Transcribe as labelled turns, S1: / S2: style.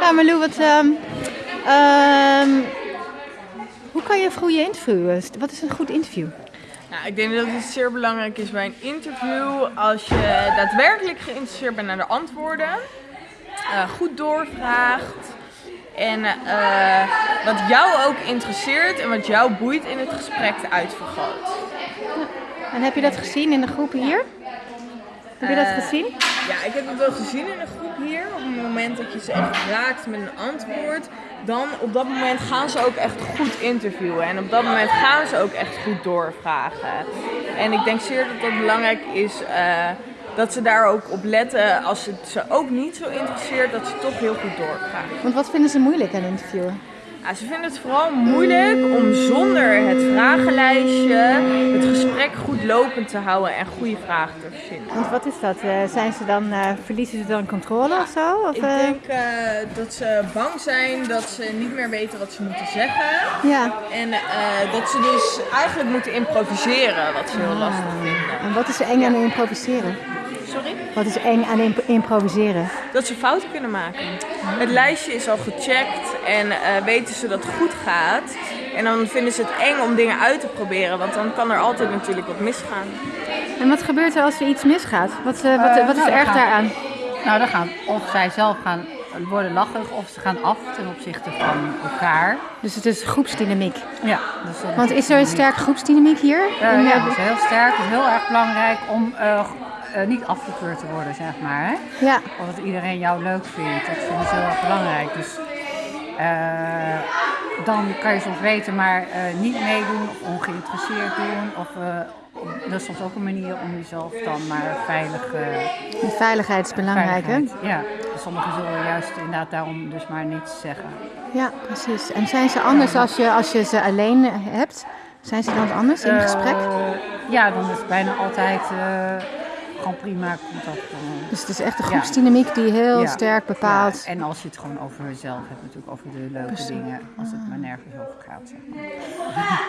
S1: Ja, Marlou, wat, ehm, ehm, hoe kan je een goede interview? Wat is een goed interview?
S2: Nou, ik denk dat het zeer belangrijk is bij een interview als je daadwerkelijk geïnteresseerd bent naar de antwoorden, eh, goed doorvraagt en eh, wat jou ook interesseert en wat jou boeit in het gesprek uitvergroot.
S1: En heb je dat gezien in de groepen hier? Heb je dat
S2: Eh,
S1: gezien?
S2: Ja, ik heb het wel gezien in de groep hier. Op het moment dat je ze echt raakt met een antwoord, dan op dat moment gaan ze ook echt goed interviewen. En op dat moment gaan ze ook echt goed doorvragen. En ik denk zeer dat het belangrijk is eh, dat ze daar ook op letten. Als het ze ook niet zo interesseert, dat ze toch heel goed doorvragen.
S1: Want wat vinden ze moeilijk aan interviewen?
S2: Ja, ze vinden het vooral moeilijk om zonder het vragenlijstje het gesprek goed lopend te houden en goede vragen te verzinnen.
S1: Want wat is dat? Eh, zijn ze dan, eh, verliezen ze dan controle of zo? Of,
S2: Ik
S1: eh,
S2: denk dat ze bang zijn dat ze niet meer weten wat ze moeten zeggen.
S1: Ja.
S2: En dat ze dus eigenlijk moeten improviseren, wat ze heel lastig vinden.
S1: En wat is eng aan improviseren?
S2: Sorry?
S1: Wat is eng aan imp- improviseren?
S2: Dat ze fouten kunnen maken. Het lijstje is al gecheckt en weten ze dat het goed gaat. En dan vinden ze het eng om dingen uit te proberen, want dan kan er altijd natuurlijk wat misgaan.
S1: En wat gebeurt er als er iets misgaat? Wat, eh, wat,
S3: Eh,
S1: wat is
S3: nou,
S1: er erg
S3: gaan-
S1: daaraan?
S3: Nou, dan gaan of zij zelf gaan worden lachig of ze gaan af ten opzichte van elkaar.
S1: Dus het is groepsdynamiek.
S3: Ja, dus
S1: Want is er een sterke groepsdynamiek hier?
S3: Eh, ja, dat is heel sterk. Het is heel erg belangrijk om niet afgekeurd te worden, zeg maar. Hè?
S1: ja.
S3: Of dat iedereen jou leuk vindt. Dat vinden ze heel erg belangrijk. Dus eh, dan kan je soms weten, maar eh, niet meedoen of ongeïnteresseerd doen. Of, eh, dat is soms ook een manier om jezelf dan maar veilig
S1: Die veiligheid is belangrijk, hè?
S3: Ja, sommigen zullen juist inderdaad daarom dus maar niets zeggen.
S1: Ja, precies. En zijn ze anders als je, als je ze alleen hebt? Zijn ze dan anders in gesprek?
S3: Ja, dan is het bijna altijd gewoon prima contact.
S1: Dus het is echt de groepsdynamiek die heel
S3: Ja.
S1: sterk bepaalt.
S3: Ja, en als je het gewoon over jezelf hebt, natuurlijk over de leuke dingen, als het maar nergens over gaat. Zeg maar.